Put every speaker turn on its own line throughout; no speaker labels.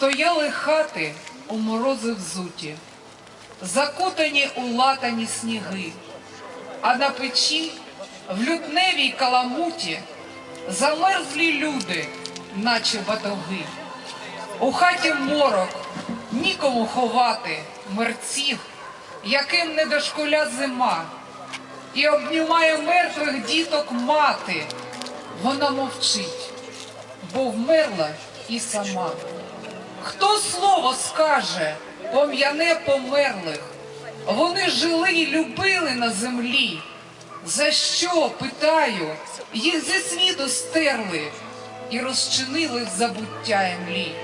Стояли хати у морози взуті, закутані у латані сніги, а на печі в лютневій каламуті замерзлі люди, наче батоги. У хаті морок нікому ховати мерців, яким не дошкуля зима, і обнімає мертвих діток мати. Вона мовчить, бо вмерла і сама. Хто слово скаже, пом'яне померлих? Вони жили й любили на землі. За що, питаю, їх зі світу стерли і розчинили забуття емлі?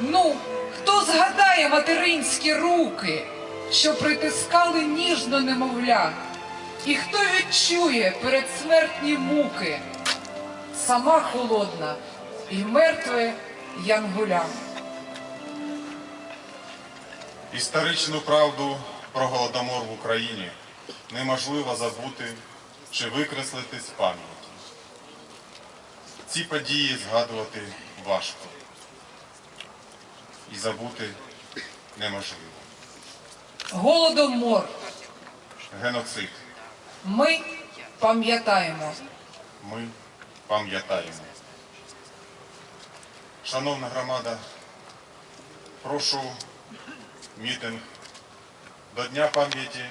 Ну, хто згадає материнські руки, що притискали ніжно немовля? І хто відчує передсмертні муки? Сама холодна і мертве янгуля.
Історичну правду про голодомор в Україні неможливо забути чи викреслити з пам'яті. Ці події згадувати важко і забути неможливо.
Голодомор.
Геноцид.
Ми пам'ятаємо.
Ми пам'ятаємо. Шановна громада, прошу мітинг до Дня пам'яті